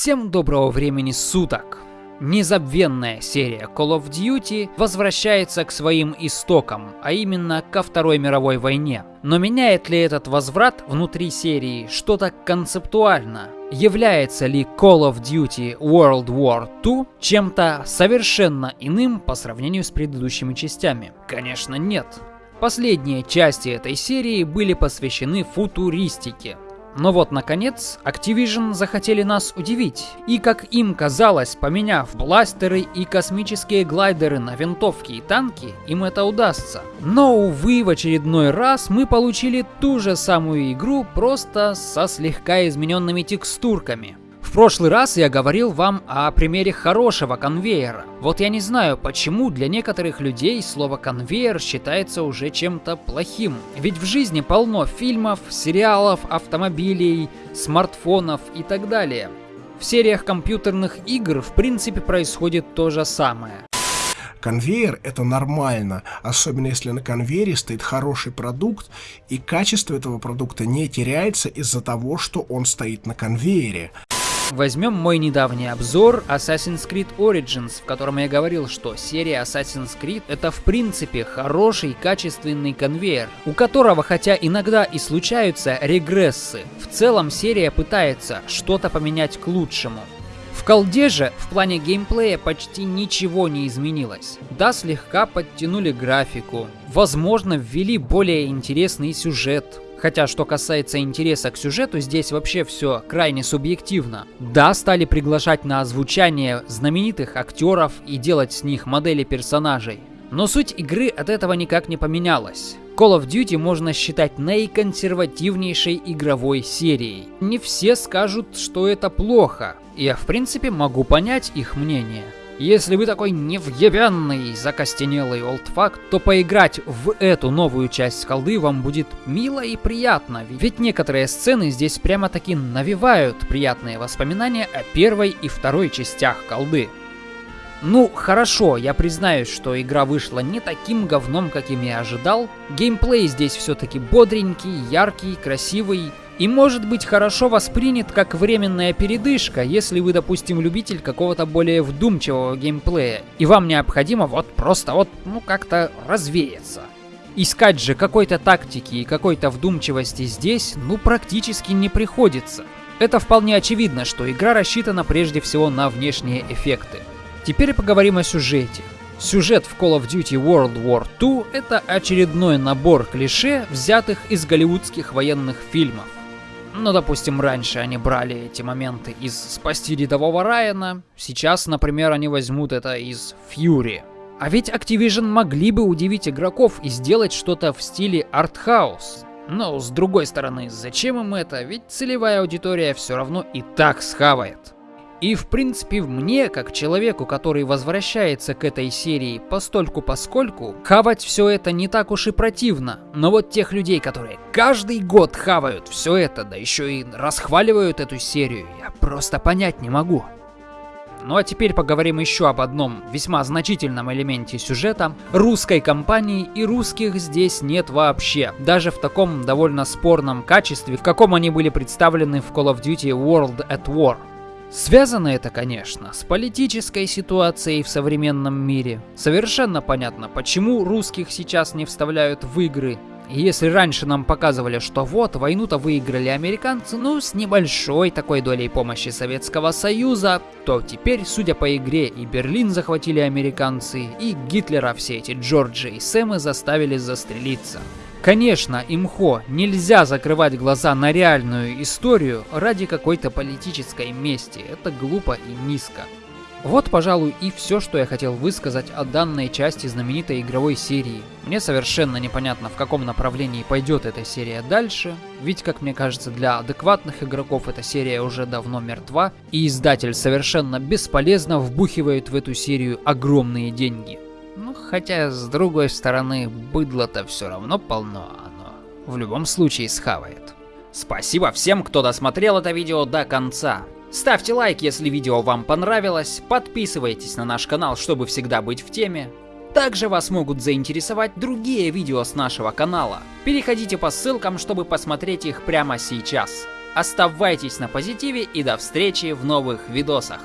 Всем доброго времени суток! Незабвенная серия Call of Duty возвращается к своим истокам, а именно ко Второй мировой войне. Но меняет ли этот возврат внутри серии что-то концептуально? Является ли Call of Duty World War II чем-то совершенно иным по сравнению с предыдущими частями? Конечно нет. Последние части этой серии были посвящены футуристике, но вот, наконец, Activision захотели нас удивить. И, как им казалось, поменяв бластеры и космические глайдеры на винтовки и танки, им это удастся. Но, увы, в очередной раз мы получили ту же самую игру, просто со слегка измененными текстурками. В прошлый раз я говорил вам о примере хорошего конвейера. Вот я не знаю, почему для некоторых людей слово конвейер считается уже чем-то плохим. Ведь в жизни полно фильмов, сериалов, автомобилей, смартфонов и так далее. В сериях компьютерных игр в принципе происходит то же самое. Конвейер — это нормально, особенно если на конвейере стоит хороший продукт, и качество этого продукта не теряется из-за того, что он стоит на конвейере. Возьмем мой недавний обзор Assassin's Creed Origins, в котором я говорил, что серия Assassin's Creed это в принципе хороший качественный конвейер, у которого хотя иногда и случаются регрессы, в целом серия пытается что-то поменять к лучшему. В колде же в плане геймплея почти ничего не изменилось. Да, слегка подтянули графику, возможно ввели более интересный сюжет, Хотя, что касается интереса к сюжету, здесь вообще все крайне субъективно. Да, стали приглашать на озвучание знаменитых актеров и делать с них модели персонажей. Но суть игры от этого никак не поменялась. Call of Duty можно считать наиконсервативнейшей игровой серией. Не все скажут, что это плохо. Я в принципе могу понять их мнение. Если вы такой невъебенный, закостенелый олдфак, то поиграть в эту новую часть колды вам будет мило и приятно, ведь некоторые сцены здесь прямо-таки навевают приятные воспоминания о первой и второй частях колды. Ну, хорошо, я признаюсь, что игра вышла не таким говном, каким я ожидал. Геймплей здесь все-таки бодренький, яркий, красивый, и может быть хорошо воспринят как временная передышка, если вы, допустим, любитель какого-то более вдумчивого геймплея, и вам необходимо вот просто вот, ну, как-то развеяться. Искать же какой-то тактики и какой-то вдумчивости здесь, ну, практически не приходится. Это вполне очевидно, что игра рассчитана прежде всего на внешние эффекты. Теперь поговорим о сюжете. Сюжет в Call of Duty World War II — это очередной набор клише, взятых из голливудских военных фильмов. Ну, допустим, раньше они брали эти моменты из «Спасти рядового Райана», сейчас, например, они возьмут это из «Фьюри». А ведь Activision могли бы удивить игроков и сделать что-то в стиле артхаус. Но, с другой стороны, зачем им это? Ведь целевая аудитория все равно и так схавает. И в принципе мне, как человеку, который возвращается к этой серии постольку поскольку, хавать все это не так уж и противно. Но вот тех людей, которые каждый год хавают все это, да еще и расхваливают эту серию, я просто понять не могу. Ну а теперь поговорим еще об одном весьма значительном элементе сюжета. Русской компании и русских здесь нет вообще. Даже в таком довольно спорном качестве, в каком они были представлены в Call of Duty World at War. Связано это, конечно, с политической ситуацией в современном мире. Совершенно понятно, почему русских сейчас не вставляют в игры. И если раньше нам показывали, что вот, войну-то выиграли американцы, ну, с небольшой такой долей помощи Советского Союза, то теперь, судя по игре, и Берлин захватили американцы, и Гитлера все эти Джорджи и Сэмы заставили застрелиться. Конечно, имхо, нельзя закрывать глаза на реальную историю ради какой-то политической мести. Это глупо и низко. Вот, пожалуй, и все, что я хотел высказать о данной части знаменитой игровой серии. Мне совершенно непонятно, в каком направлении пойдет эта серия дальше, ведь, как мне кажется, для адекватных игроков эта серия уже давно мертва, и издатель совершенно бесполезно вбухивает в эту серию огромные деньги. Ну, хотя, с другой стороны, быдло-то все равно полно, оно в любом случае схавает. Спасибо всем, кто досмотрел это видео до конца. Ставьте лайк, если видео вам понравилось, подписывайтесь на наш канал, чтобы всегда быть в теме. Также вас могут заинтересовать другие видео с нашего канала. Переходите по ссылкам, чтобы посмотреть их прямо сейчас. Оставайтесь на позитиве и до встречи в новых видосах.